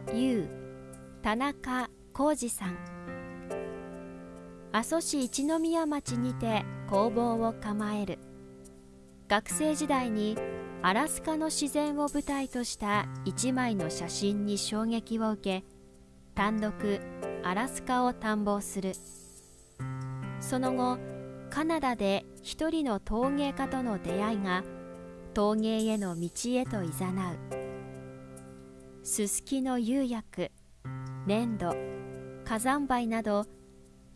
U 田中浩二さん。阿蘇市一宮町にて工房を構える。学生時代にアラスカの自然を舞台とした一枚の写真に衝撃を受け単独アラスカを探訪する。その後カナダで一人の陶芸家との出会いが陶芸への道へといざなう。すすきの釉薬粘土火山灰など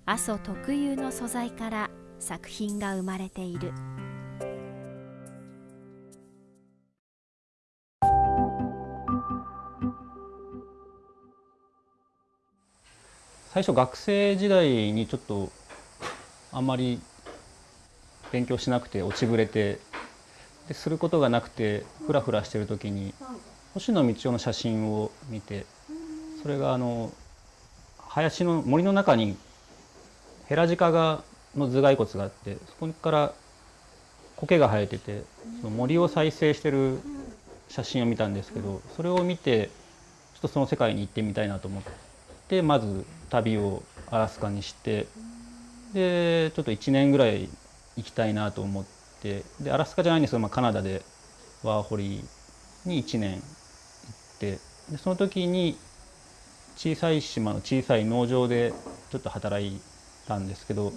阿蘇特有の素材から作品が生まれている。最初学生時代にちょっとあんまり勉強しなくて落ちぶれてですることがなくてふらふらしてる時に星野道夫の写真を見てそれがあの林の森の中にヘラジカがの頭蓋骨があってそこから苔が生えててその森を再生してる写真を見たんですけどそれを見てちょっとその世界に行ってみたいなと思ってまず旅をアラスカにしてでちょっと1年ぐらい行きたいなと思ってでアラスカじゃないんですけど、まあ、カナダでワーホリに1年ってでその時に小さい島の小さい農場でちょっと働いたんですけど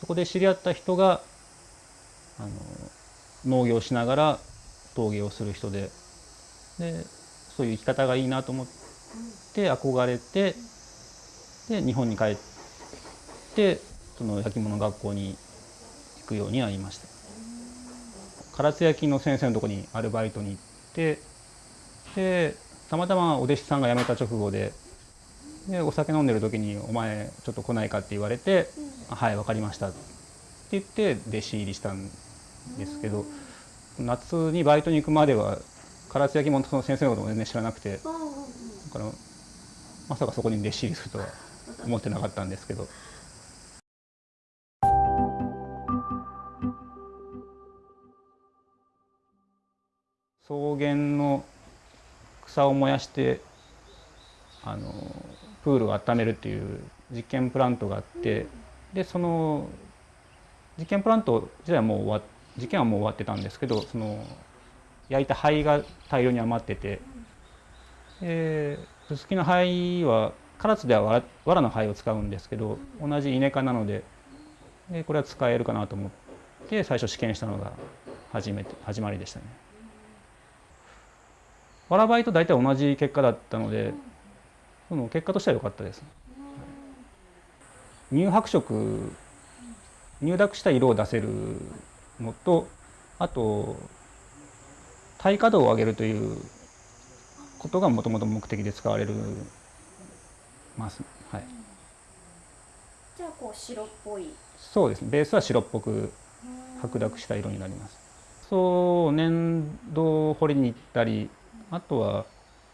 そこで知り合った人があの農業しながら陶芸をする人ででそういう生き方がいいなと思って憧れてで日本に帰ってその焼き物学校に行くようになりました。唐津焼の先生のとこにアルバイトに行ってでたまたまお弟子さんが辞めた直後ででお酒飲んでる時に「お前ちょっと来ないか?」って言われて「はい分かりました」って言って弟子入りしたんですけど夏にバイトに行くまでは唐津焼き物の先生のことも全然知らなくてだからまさかそこに弟子入りするとは思ってなかったんですけど。草原の草を燃やしてあのプールを温めるっていう実験プラントがあってでその実験プラント自体はもう終わ実験はもう終わってたんですけどその焼いた灰が大量に余っててでススキの灰は唐津ではわらの灰を使うんですけど同じイネ科なのででこれは使えるかなと思って最初試験したのが初めて始まりでしたね。わら灰と大体同じ結果だったのでその結果としては良かったです。乳白色乳濁した色を出せるのとあと耐火度を上げるということがもともと目的で使われるます、はい、じゃあこう白っぽい。そうですね。ベースは白っぽく白濁した色になります。そう粘土掘りに行ったりあとは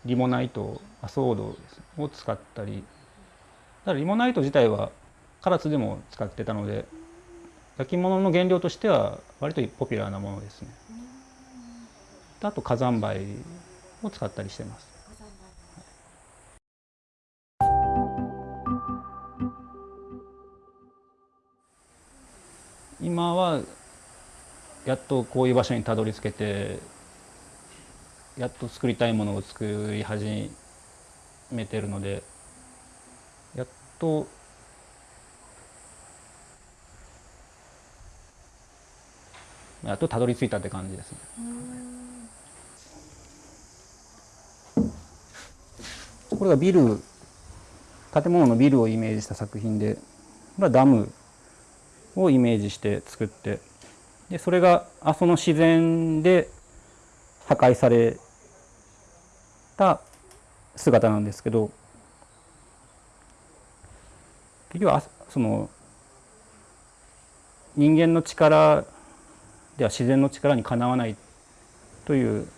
リモナイトアソードを使ったり。ただリモナイト自体は唐津でも使ってたので焼き物の原料としては割とポピュラーなものですね。あと火山灰を使ったりしてます。今はやっとこういう場所にたどり着けてやっと作りたいものを作り始めてるのでやっとやっとたどり着いたって感じですね。これがビル建物のビルをイメージした作品でこれはダムをイメージして作ってでそれが阿蘇の自然で破壊された姿なんですけど結局はその人間の力では自然の力にかなわないという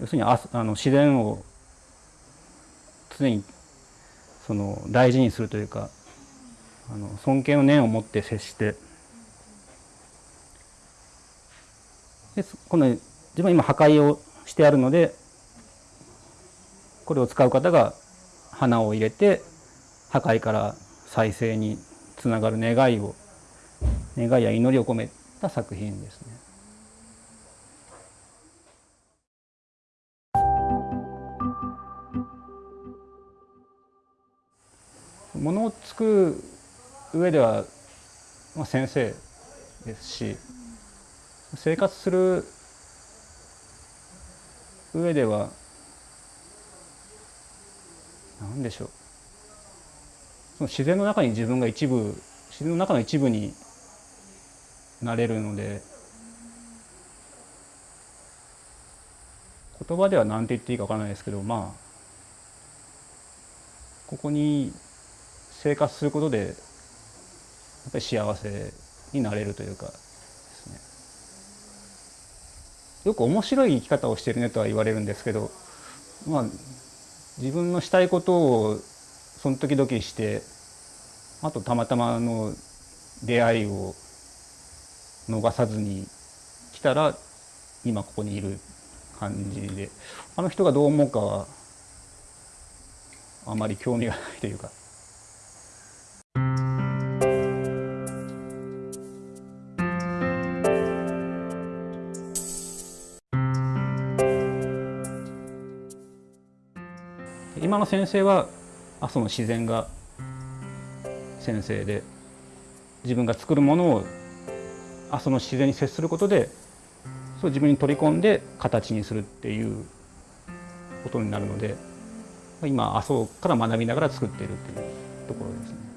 要するにああの自然を常にその大事にするというかあの尊敬の念を持って接してでこの自分は今破壊をしてあるのでこれを使う方が花を入れて破壊から再生につながる願いを願いや祈りを込めた作品ですね。ものを作る上では、まあ、先生ですし生活する上では何でしょう。その自然の中に自分が一部自然の中の一部になれるので言葉では何て言っていいか分からないですけどまあここに生活することでやっぱり幸せになれるというかですね。よく面白い生き方をしてるねとは言われるんですけどまあ自分のしたいことをその時々してあとたまたまの出会いを逃さずに来たら今ここにいる感じであの人がどう思うかはあまり興味がないというか。今の先生は阿蘇の自然が先生で自分が作るものを阿蘇の自然に接することでそう自分に取り込んで形にするっていうことになるので今阿蘇から学びながら作っているっていうところですね。